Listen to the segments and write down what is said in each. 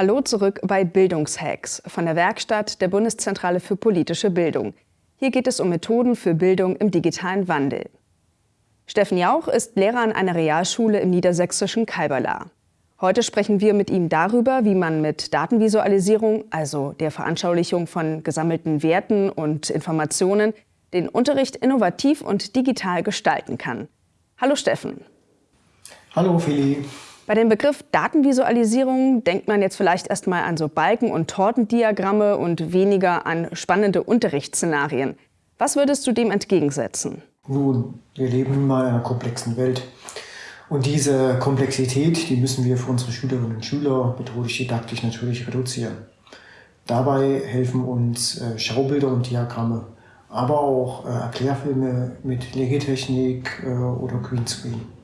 Hallo zurück bei Bildungshacks von der Werkstatt der Bundeszentrale für politische Bildung. Hier geht es um Methoden für Bildung im digitalen Wandel. Steffen Jauch ist Lehrer an einer Realschule im niedersächsischen Kalberla. Heute sprechen wir mit ihm darüber, wie man mit Datenvisualisierung, also der Veranschaulichung von gesammelten Werten und Informationen, den Unterricht innovativ und digital gestalten kann. Hallo Steffen. Hallo Feli. Bei dem Begriff Datenvisualisierung denkt man jetzt vielleicht erstmal an so Balken- und Tortendiagramme und weniger an spannende Unterrichtsszenarien. Was würdest du dem entgegensetzen? Nun, wir leben in einer komplexen Welt. Und diese Komplexität, die müssen wir für unsere Schülerinnen und Schüler methodisch-didaktisch natürlich reduzieren. Dabei helfen uns äh, Schaubilder und Diagramme, aber auch äh, Erklärfilme mit Legetechnik äh, oder Greenscreen.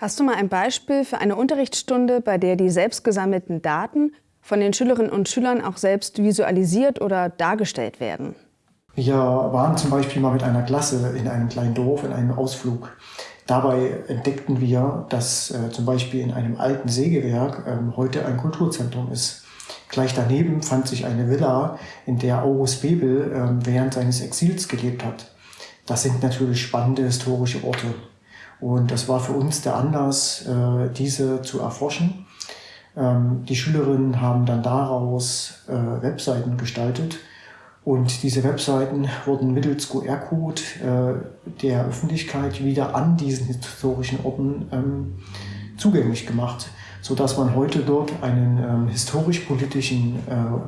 Hast du mal ein Beispiel für eine Unterrichtsstunde, bei der die selbst gesammelten Daten von den Schülerinnen und Schülern auch selbst visualisiert oder dargestellt werden? Wir waren zum Beispiel mal mit einer Klasse in einem kleinen Dorf in einem Ausflug. Dabei entdeckten wir, dass äh, zum Beispiel in einem alten Sägewerk äh, heute ein Kulturzentrum ist. Gleich daneben fand sich eine Villa, in der August Bebel äh, während seines Exils gelebt hat. Das sind natürlich spannende historische Orte. Und das war für uns der Anlass, äh, diese zu erforschen. Ähm, die Schülerinnen haben dann daraus äh, Webseiten gestaltet und diese Webseiten wurden mittels QR-Code äh, der Öffentlichkeit wieder an diesen historischen Orten ähm, zugänglich gemacht, so dass man heute dort einen ähm, historisch-politischen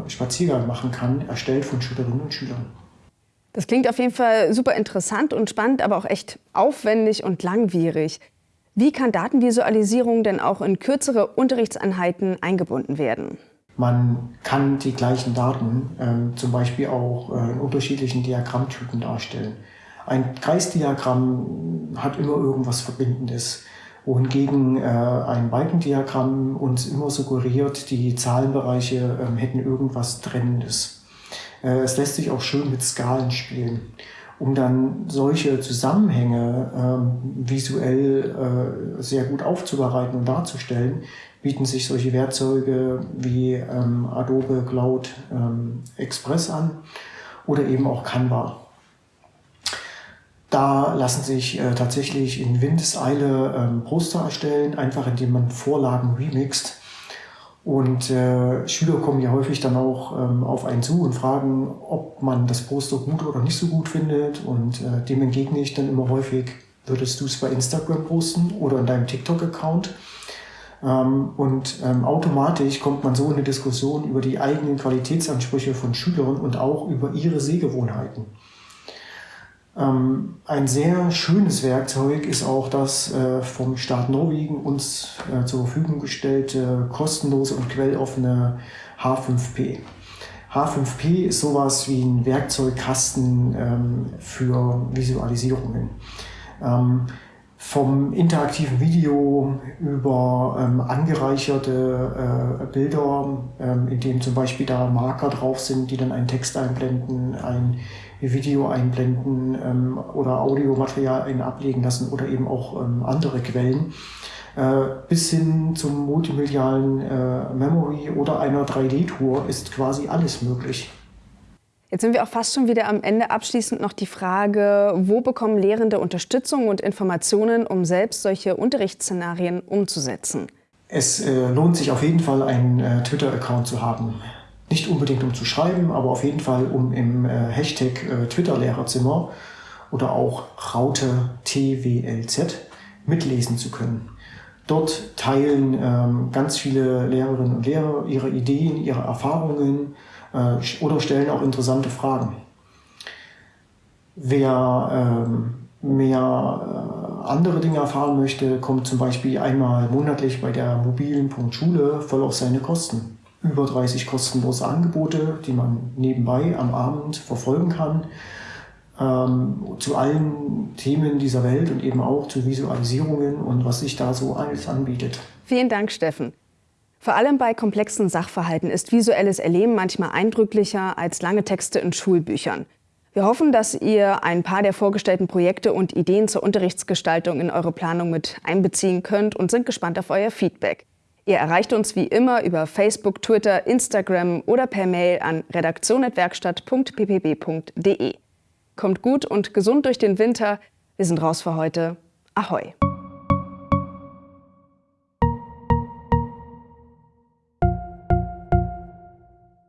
Spaziergang machen kann, erstellt von Schülerinnen und Schülern. Das klingt auf jeden Fall super interessant und spannend, aber auch echt aufwendig und langwierig. Wie kann Datenvisualisierung denn auch in kürzere Unterrichtseinheiten eingebunden werden? Man kann die gleichen Daten äh, zum Beispiel auch äh, in unterschiedlichen Diagrammtypen darstellen. Ein Kreisdiagramm hat immer irgendwas Verbindendes, wohingegen äh, ein Balkendiagramm uns immer suggeriert, die Zahlenbereiche ähm, hätten irgendwas Trennendes. Äh, es lässt sich auch schön mit Skalen spielen, um dann solche Zusammenhänge ähm, visuell äh, sehr gut aufzubereiten und darzustellen, bieten sich solche Werkzeuge wie ähm, Adobe Cloud ähm, Express an oder eben auch Canva. Da lassen sich äh, tatsächlich in Windeseile ähm, Poster erstellen, einfach indem man Vorlagen remixt und äh, Schüler kommen ja häufig dann auch ähm, auf einen zu und fragen, ob man das Poster gut oder nicht so gut findet. Und äh, dem entgegne ich dann immer häufig, würdest du es bei Instagram posten oder in deinem TikTok-Account? Ähm, und ähm, automatisch kommt man so in eine Diskussion über die eigenen Qualitätsansprüche von Schülern und auch über ihre Sehgewohnheiten. Ähm, ein sehr schönes Werkzeug ist auch das äh, vom Staat Norwegen uns äh, zur Verfügung gestellte kostenlose und quelloffene H5P. H5P ist sowas wie ein Werkzeugkasten ähm, für Visualisierungen. Ähm, vom interaktiven Video über ähm, angereicherte äh, Bilder, ähm, in denen zum Beispiel da Marker drauf sind, die dann einen Text einblenden, ein Video einblenden ähm, oder Audiomaterial ablegen lassen oder eben auch ähm, andere Quellen, äh, bis hin zum multimedialen äh, Memory oder einer 3D-Tour ist quasi alles möglich. Jetzt sind wir auch fast schon wieder am Ende. Abschließend noch die Frage, wo bekommen Lehrende Unterstützung und Informationen, um selbst solche Unterrichtsszenarien umzusetzen? Es äh, lohnt sich auf jeden Fall, einen äh, Twitter-Account zu haben. Nicht unbedingt um zu schreiben, aber auf jeden Fall um im äh, Hashtag äh, Twitter-Lehrerzimmer oder auch Raute TWLZ mitlesen zu können. Dort teilen ähm, ganz viele Lehrerinnen und Lehrer ihre Ideen, ihre Erfahrungen, äh, oder stellen auch interessante Fragen. Wer ähm, mehr äh, andere Dinge erfahren möchte, kommt zum Beispiel einmal monatlich bei der mobilen Punkt Schule voll auf seine Kosten. Über 30 kostenlose Angebote, die man nebenbei am Abend verfolgen kann, ähm, zu allen Themen dieser Welt und eben auch zu Visualisierungen und was sich da so alles anbietet. Vielen Dank, Steffen. Vor allem bei komplexen Sachverhalten ist visuelles Erleben manchmal eindrücklicher als lange Texte in Schulbüchern. Wir hoffen, dass ihr ein paar der vorgestellten Projekte und Ideen zur Unterrichtsgestaltung in eure Planung mit einbeziehen könnt und sind gespannt auf euer Feedback. Ihr erreicht uns wie immer über Facebook, Twitter, Instagram oder per Mail an redaktion.werkstatt.ppb.de. Kommt gut und gesund durch den Winter. Wir sind raus für heute. Ahoi!